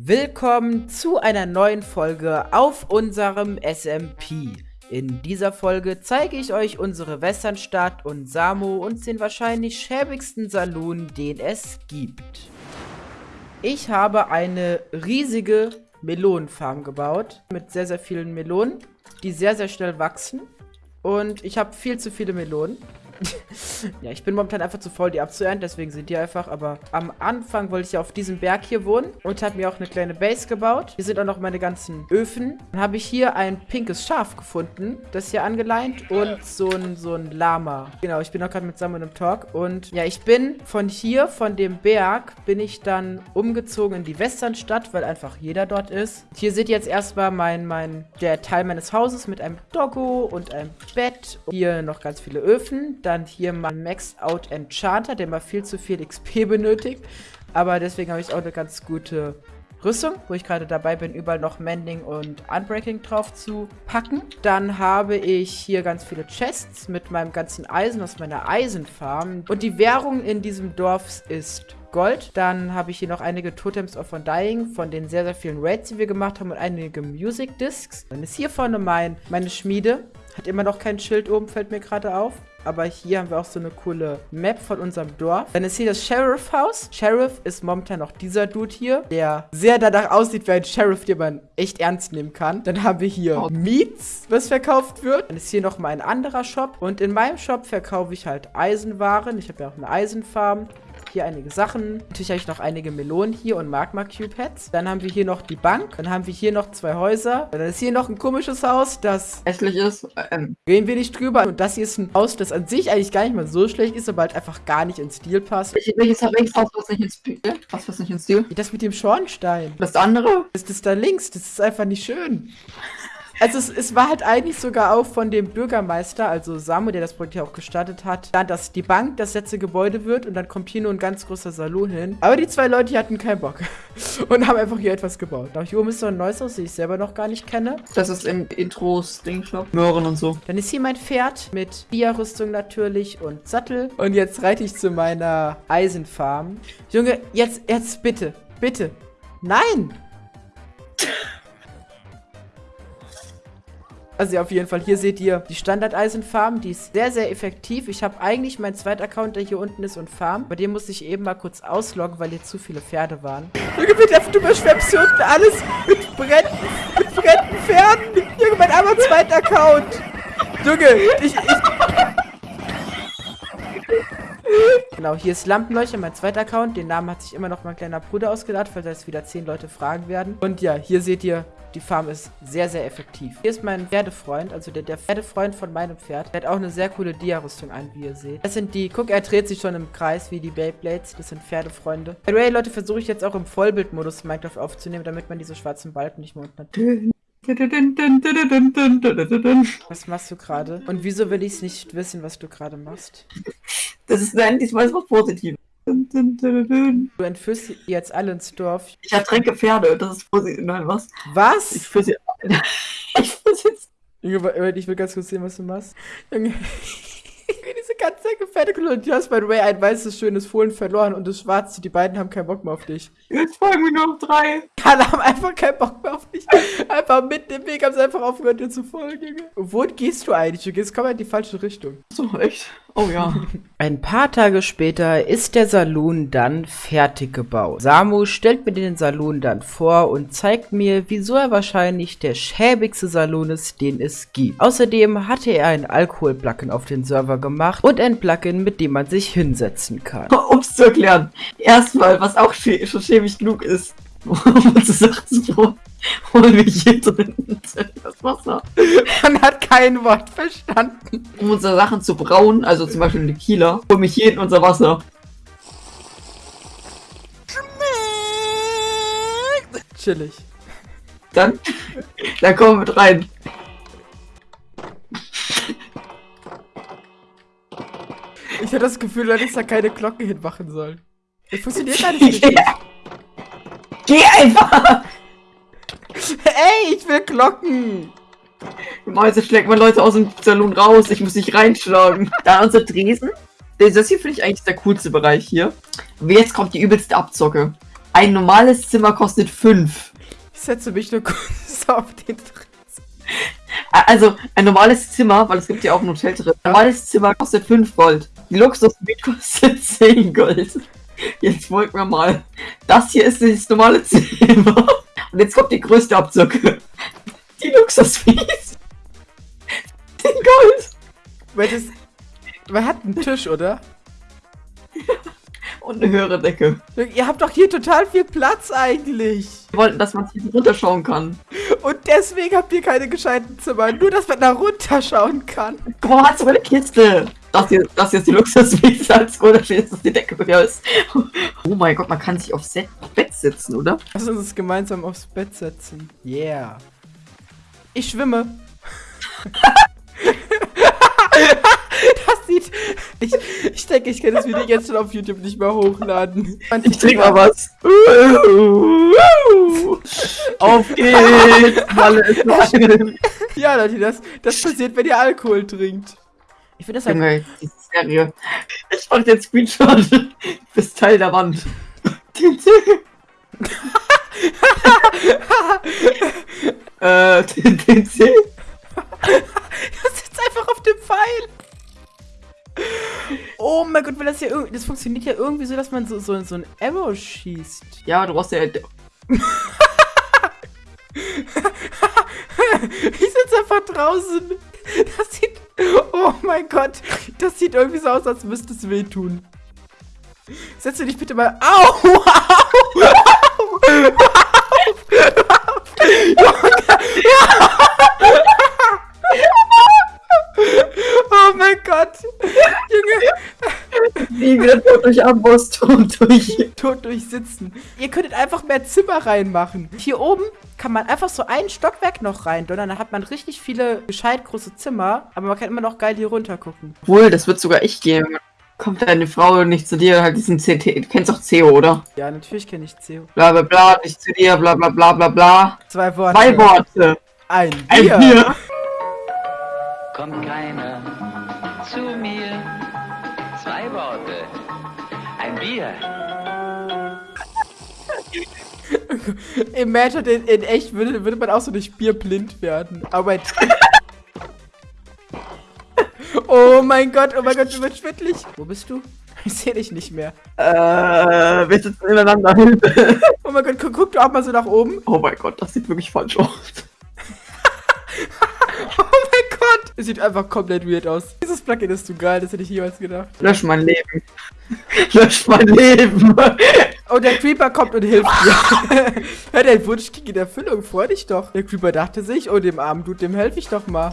Willkommen zu einer neuen Folge auf unserem SMP. In dieser Folge zeige ich euch unsere Westernstadt und Samo und den wahrscheinlich schäbigsten Saloon, den es gibt. Ich habe eine riesige Melonenfarm gebaut mit sehr, sehr vielen Melonen, die sehr, sehr schnell wachsen. Und ich habe viel zu viele Melonen. ja, ich bin momentan einfach zu voll, die abzuernten, deswegen sind die einfach. Aber am Anfang wollte ich ja auf diesem Berg hier wohnen und habe mir auch eine kleine Base gebaut. Hier sind auch noch meine ganzen Öfen. Dann habe ich hier ein pinkes Schaf gefunden, das hier angeleint und so ein, so ein Lama. Genau, ich bin auch gerade mit Samuel im Talk. Und ja, ich bin von hier, von dem Berg, bin ich dann umgezogen in die Westernstadt, weil einfach jeder dort ist. Hier seht ihr jetzt erstmal mein, mein, der Teil meines Hauses mit einem Doggo und einem Bett. Hier noch ganz viele Öfen dann hier mal Maxed Out Enchanter, der mal viel zu viel XP benötigt. Aber deswegen habe ich auch eine ganz gute Rüstung, wo ich gerade dabei bin, überall noch Mending und Unbreaking drauf zu packen. Dann habe ich hier ganz viele Chests mit meinem ganzen Eisen aus meiner Eisenfarm. Und die Währung in diesem Dorf ist Gold. Dann habe ich hier noch einige Totems of Undying von den sehr, sehr vielen Raids, die wir gemacht haben und einige Music Discs. Dann ist hier vorne mein, meine Schmiede. Hat immer noch kein Schild oben, fällt mir gerade auf. Aber hier haben wir auch so eine coole Map von unserem Dorf. Dann ist hier das Sheriff-Haus. Sheriff ist momentan noch dieser Dude hier, der sehr danach aussieht wie ein Sheriff, den man echt ernst nehmen kann. Dann haben wir hier. Meats, was verkauft wird. Dann ist hier nochmal ein anderer Shop. Und in meinem Shop verkaufe ich halt Eisenwaren. Ich habe ja auch eine Eisenfarm hier einige Sachen. Natürlich habe ich noch einige Melonen hier und Magma Cube Heads. Dann haben wir hier noch die Bank. Dann haben wir hier noch zwei Häuser. Dann ist hier noch ein komisches Haus, das hässlich ist. Ähm. Gehen wir nicht drüber. Und das hier ist ein Haus, das an sich eigentlich gar nicht mal so schlecht ist, aber halt einfach gar nicht ins Stil passt. Welches, welches Haus passt nicht ins Stil? Was passt nicht ins Stil? Das mit dem Schornstein. Das andere? Das ist da links. Das ist einfach nicht schön. Also es, es, war halt eigentlich sogar auch von dem Bürgermeister, also Samu, der das Projekt ja auch gestartet hat, dann, dass die Bank das letzte Gebäude wird und dann kommt hier nur ein ganz großer Salon hin. Aber die zwei Leute hier hatten keinen Bock und haben einfach hier etwas gebaut. Da hier oben ist so ein neues Haus, das ich selber noch gar nicht kenne. Das ist im Intros Dingshop. Möhren und so. Dann ist hier mein Pferd mit Dia-Rüstung natürlich und Sattel. Und jetzt reite ich zu meiner Eisenfarm. Junge, jetzt, jetzt bitte, bitte. Nein! Also ja, auf jeden Fall, hier seht ihr die Standard-Eisenfarm. Die ist sehr, sehr effektiv. Ich habe eigentlich meinen zweiten Account, der hier unten ist und Farm. Bei dem musste ich eben mal kurz ausloggen, weil hier zu viele Pferde waren. Junge, bitte, du überschwemmst hier unten alles mit brennenden, mit brennenden Pferden. Junge, mein armer zweiter Account. Junge, ich, ich... Genau, hier ist Lampenleuchter, mein zweiter Account. Den Namen hat sich immer noch mein kleiner Bruder ausgedacht, falls jetzt wieder zehn Leute fragen werden. Und ja, hier seht ihr die Farm ist sehr, sehr effektiv. Hier ist mein Pferdefreund, also der, der Pferdefreund von meinem Pferd. Der hat auch eine sehr coole Dia-Rüstung an, wie ihr seht. Das sind die, guck, er dreht sich schon im Kreis wie die Beyblades. Das sind Pferdefreunde. By the way, Leute, versuche ich jetzt auch im Vollbildmodus Minecraft aufzunehmen, damit man diese schwarzen Balken nicht mehr unten hat. Was machst du gerade? Und wieso will ich es nicht wissen, was du gerade machst? Das ist nein, diesmal ist was Positives. Du entführst jetzt alle ins Dorf. Ich ertränke Pferde, das ist positiv. Nein, was? Was? Ich führe sie. ich führe sie. Junge, ich will ganz kurz sehen, was du machst. Junge. Ganze Pferdekolonne. Du hast, by the way, ein weißes, schönes Fohlen verloren und das schwarze. Die beiden haben keinen Bock mehr auf dich. Jetzt folgen mir nur noch drei. Alle haben einfach keinen Bock mehr auf dich. Einfach mit dem Weg haben sie einfach aufgehört, dir zu folgen. Wo gehst du eigentlich? Du gehst komplett in die falsche Richtung. So, echt? Oh ja. Ein paar Tage später ist der Saloon dann fertig gebaut. Samu stellt mir den Saloon dann vor und zeigt mir, wieso er wahrscheinlich der schäbigste Saloon ist, den es gibt. Außerdem hatte er ein Alkohol-Plugin auf den Server gemacht und ein Plugin, mit dem man sich hinsetzen kann. Um es zu erklären. Erstmal, was auch schon schäbig genug ist, um unsere Sachen zu holen wir hier drin das Wasser. Man hat kein Wort verstanden. Um unsere Sachen zu brauen, also zum Beispiel eine Kieler, hol mich hier in unser Wasser. Chillig. Dann, dann kommen wir mit rein. Ich hatte das Gefühl, dass ich da keine Glocken hinmachen soll. Das funktioniert gar nicht. Geh einfach! Ey, ich will Glocken! Mäuse schlägt mal Leute aus dem Salon raus. Ich muss dich reinschlagen. Da unser Dresen. Das hier finde ich eigentlich der coolste Bereich hier. Aber jetzt kommt die übelste Abzocke. Ein normales Zimmer kostet 5. Ich setze mich nur kurz auf den Dreh. Also, ein normales Zimmer, weil es gibt ja auch ein Hotel drin. Ein normales Zimmer kostet 5 Gold. Die Luxus-Suite kostet 10 Gold. Jetzt folgt mir mal. Das hier ist das normale Zimmer. Und jetzt kommt die größte Abzocke. Die Luxus-Suite. 10 Gold. Weil das. Man hat einen Tisch, oder? Und eine höhere Decke. Ihr habt doch hier total viel Platz eigentlich. Wir wollten, dass man hier runterschauen kann. Und deswegen habt ihr keine gescheiten Zimmer. Nur, dass man da runterschauen kann. Hast du eine Kiste? Das hier, das hier ist die Luxus-Suite. Als Unterschied ist, dass die Decke höher ist. Oh mein Gott, man kann sich aufs Bett setzen, oder? Lass uns gemeinsam aufs Bett setzen. Yeah. Ich schwimme. das sieht. Ich, ich denke, ich kann das Video jetzt schon auf YouTube nicht mehr hochladen. Und Ich trink mal was. Auf geht's! Malle ist. Ja, Leute, das, das passiert, wenn ihr Alkohol trinkt. Ich finde das halt. Junge, Serie. Ich mach den Screenshot bis Teil der Wand. Äh, den, den C. Das sitzt einfach auf dem Pfeil. Oh mein Gott, weil das ja irgendwie. Das funktioniert ja irgendwie so, dass man so, so, so ein Arrow schießt. Ja, du brauchst ja. Ich sitze einfach draußen. Das sieht. Oh mein Gott. Das sieht irgendwie so aus, als müsste es wehtun. Setz dich bitte mal. Au! Au! Oh mein Gott! Junge, Nie wieder tot durch Amboss, tot durch. tot durchsitzen. Ihr könntet einfach mehr Zimmer reinmachen. Hier oben kann man einfach so ein Stockwerk noch rein, dann hat man richtig viele gescheit große Zimmer, aber man kann immer noch geil hier runter gucken. Obwohl, das wird sogar echt gehen. Kommt deine Frau nicht zu dir, halt diesen CT. Du kennst doch CEO, oder? Ja, natürlich kenne ich CEO. Bla bla bla, nicht zu dir, bla bla bla bla bla. Zwei Worte. Zwei Worte. Ein Ein Bier. Bier. kommt keiner zu mir. Zwei Worte. Ein Bier. Imagine, in, in echt würde, würde man auch so durch Bier blind werden. Aber Oh mein Gott, oh mein Gott, du wirst schwindlig. Wo bist du? Ich sehe dich nicht mehr. Äh, wir sitzen ineinander. Hilfe. Oh mein Gott, guck, guck du auch mal so nach oben. Oh mein Gott, das sieht wirklich falsch aus. Oh mein Gott. Es sieht einfach komplett weird aus. Dieses Plugin ist zu geil, das hätte ich jemals gedacht. Lösch mein Leben. Lösch mein Leben. Oh, der Creeper kommt und hilft dir. ja, dein Wunsch ging in Erfüllung, freu dich doch. Der Creeper dachte sich, oh, dem armen Dude, dem helfe ich doch mal.